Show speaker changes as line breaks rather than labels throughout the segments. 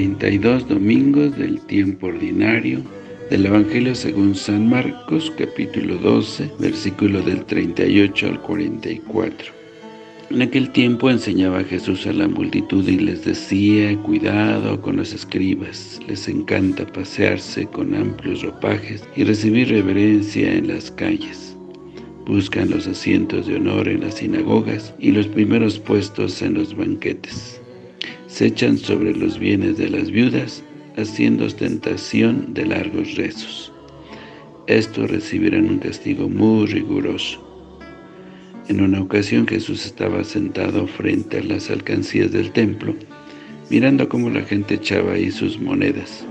32 domingos del tiempo ordinario del Evangelio según San Marcos, capítulo 12, versículo del 38 al 44. En aquel tiempo enseñaba Jesús a la multitud y les decía, cuidado con los escribas, les encanta pasearse con amplios ropajes y recibir reverencia en las calles. Buscan los asientos de honor en las sinagogas y los primeros puestos en los banquetes se echan sobre los bienes de las viudas, haciendo ostentación de largos rezos. Estos recibirán un castigo muy riguroso. En una ocasión Jesús estaba sentado frente a las alcancías del templo, mirando cómo la gente echaba ahí sus monedas.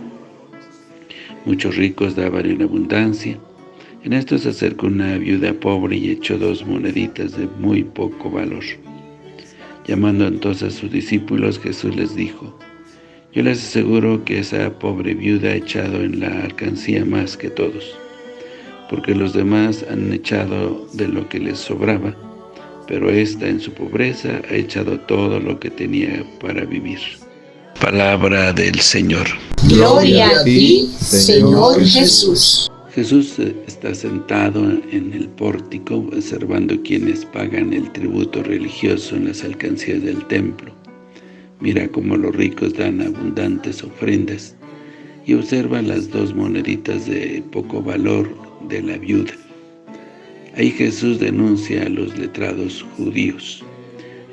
Muchos ricos daban en abundancia. En esto se acercó una viuda pobre y echó dos moneditas de muy poco valor. Llamando entonces a sus discípulos, Jesús les dijo, Yo les aseguro que esa pobre viuda ha echado en la alcancía más que todos, porque los demás han echado de lo que les sobraba, pero ésta en su pobreza ha echado todo lo que tenía para vivir. Palabra del Señor.
Gloria a ti, Señor Jesús.
Jesús está sentado en el pórtico observando quienes pagan el tributo religioso en las alcancías del templo. Mira cómo los ricos dan abundantes ofrendas y observa las dos moneditas de poco valor de la viuda. Ahí Jesús denuncia a los letrados judíos.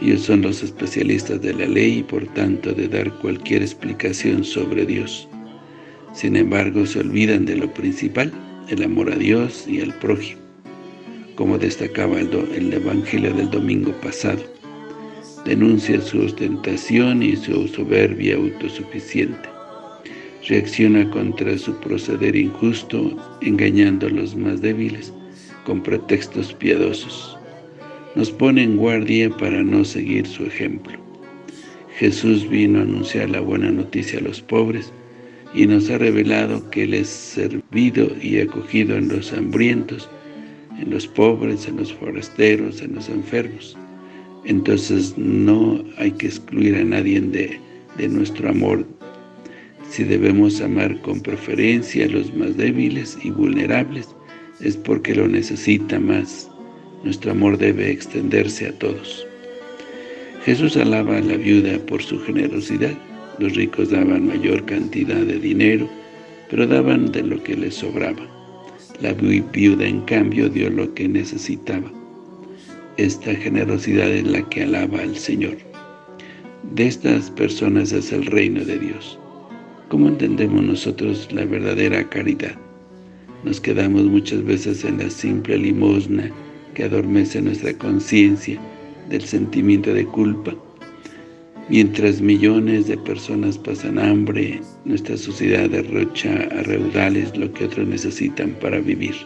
Ellos son los especialistas de la ley y por tanto de dar cualquier explicación sobre Dios. Sin embargo, se olvidan de lo principal, el amor a Dios y al prójimo, como destacaba el, el Evangelio del domingo pasado. Denuncia su ostentación y su soberbia autosuficiente. Reacciona contra su proceder injusto, engañando a los más débiles con pretextos piadosos. Nos pone en guardia para no seguir su ejemplo. Jesús vino a anunciar la buena noticia a los pobres, y nos ha revelado que Él es servido y acogido en los hambrientos, en los pobres, en los forasteros, en los enfermos. Entonces no hay que excluir a nadie de, de nuestro amor. Si debemos amar con preferencia a los más débiles y vulnerables, es porque lo necesita más. Nuestro amor debe extenderse a todos. Jesús alaba a la viuda por su generosidad. Los ricos daban mayor cantidad de dinero, pero daban de lo que les sobraba. La viuda, en cambio, dio lo que necesitaba. Esta generosidad es la que alaba al Señor. De estas personas es el reino de Dios. ¿Cómo entendemos nosotros la verdadera caridad? Nos quedamos muchas veces en la simple limosna que adormece nuestra conciencia del sentimiento de culpa, Mientras millones de personas pasan hambre, nuestra sociedad derrocha a reudales lo que otros necesitan para vivir.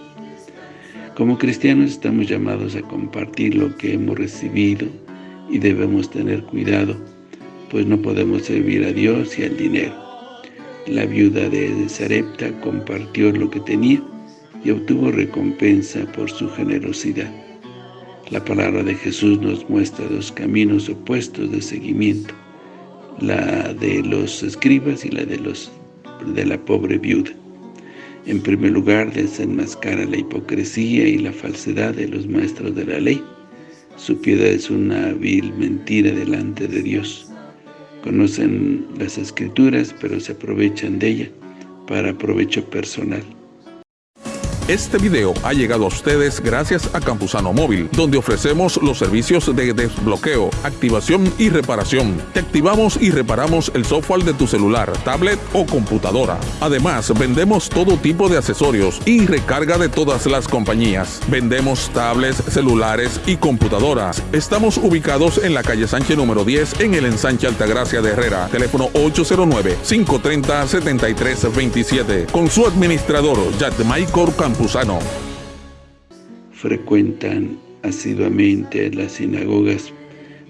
Como cristianos estamos llamados a compartir lo que hemos recibido y debemos tener cuidado, pues no podemos servir a Dios y al dinero. La viuda de Sarepta compartió lo que tenía y obtuvo recompensa por su generosidad. La palabra de Jesús nos muestra dos caminos opuestos de seguimiento, la de los escribas y la de, los, de la pobre viuda. En primer lugar, desenmascara la hipocresía y la falsedad de los maestros de la ley. Su piedad es una vil mentira delante de Dios. Conocen las Escrituras, pero se aprovechan de ella para provecho personal.
Este video ha llegado a ustedes gracias a Campusano Móvil, donde ofrecemos los servicios de desbloqueo, activación y reparación. Te activamos y reparamos el software de tu celular, tablet o computadora. Además, vendemos todo tipo de accesorios y recarga de todas las compañías. Vendemos tablets, celulares y computadoras. Estamos ubicados en la calle Sánchez número 10 en el ensanche Altagracia de Herrera. Teléfono 809-530-7327. Con su administrador, Maicor
Frecuentan asiduamente las sinagogas,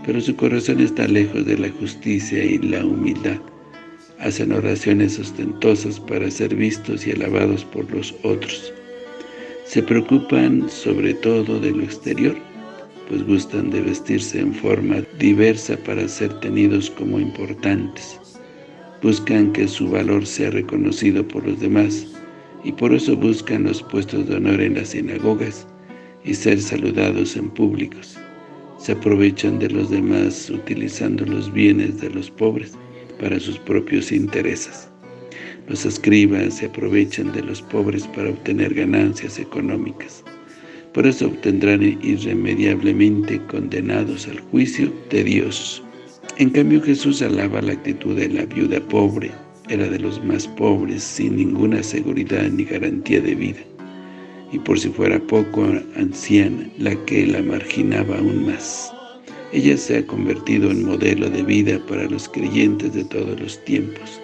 pero su corazón está lejos de la justicia y la humildad. Hacen oraciones ostentosas para ser vistos y alabados por los otros. Se preocupan sobre todo de lo exterior, pues gustan de vestirse en forma diversa para ser tenidos como importantes. Buscan que su valor sea reconocido por los demás y por eso buscan los puestos de honor en las sinagogas y ser saludados en públicos. Se aprovechan de los demás utilizando los bienes de los pobres para sus propios intereses. Los escribas se aprovechan de los pobres para obtener ganancias económicas. Por eso obtendrán irremediablemente condenados al juicio de Dios. En cambio Jesús alaba la actitud de la viuda pobre, era de los más pobres, sin ninguna seguridad ni garantía de vida, y por si fuera poco anciana, la que la marginaba aún más. Ella se ha convertido en modelo de vida para los creyentes de todos los tiempos.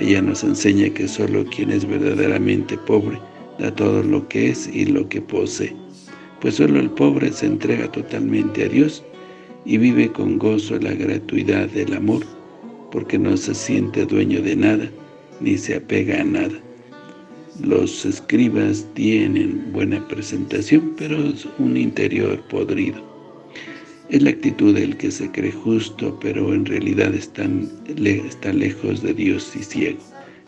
Ella nos enseña que solo quien es verdaderamente pobre da todo lo que es y lo que posee, pues solo el pobre se entrega totalmente a Dios y vive con gozo la gratuidad del amor porque no se siente dueño de nada, ni se apega a nada. Los escribas tienen buena presentación, pero es un interior podrido. Es la actitud del que se cree justo, pero en realidad está lejos de Dios y ciego.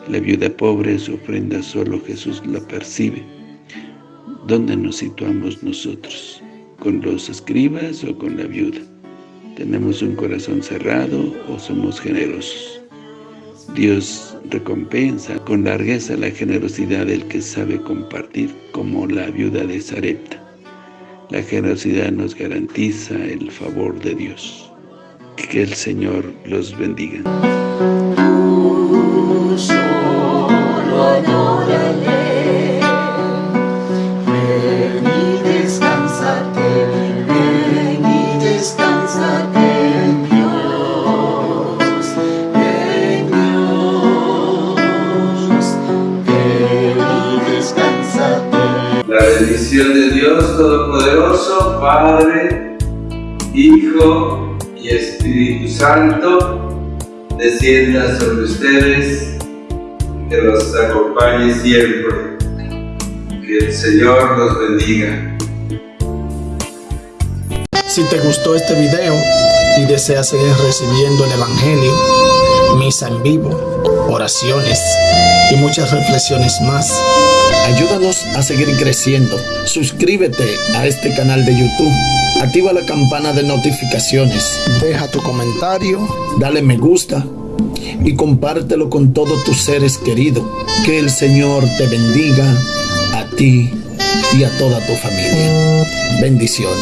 La viuda pobre, su ofrenda solo Jesús la percibe. ¿Dónde nos situamos nosotros? ¿Con los escribas o con la viuda? ¿Tenemos un corazón cerrado o somos generosos? Dios recompensa con largueza la generosidad del que sabe compartir, como la viuda de Sarepta. La generosidad nos garantiza el favor de Dios. Que el Señor los bendiga.
bendición de Dios Todopoderoso, Padre, Hijo y Espíritu Santo, descienda sobre ustedes, que los acompañe siempre. Que el Señor los bendiga.
Si te gustó este video y deseas seguir recibiendo el Evangelio, misa en vivo, oraciones y muchas reflexiones más, Ayúdanos a seguir creciendo. Suscríbete a este canal de YouTube. Activa la campana de notificaciones. Deja tu comentario. Dale me gusta. Y compártelo con todos tus seres queridos. Que el Señor te bendiga a ti y a toda tu familia. Bendiciones.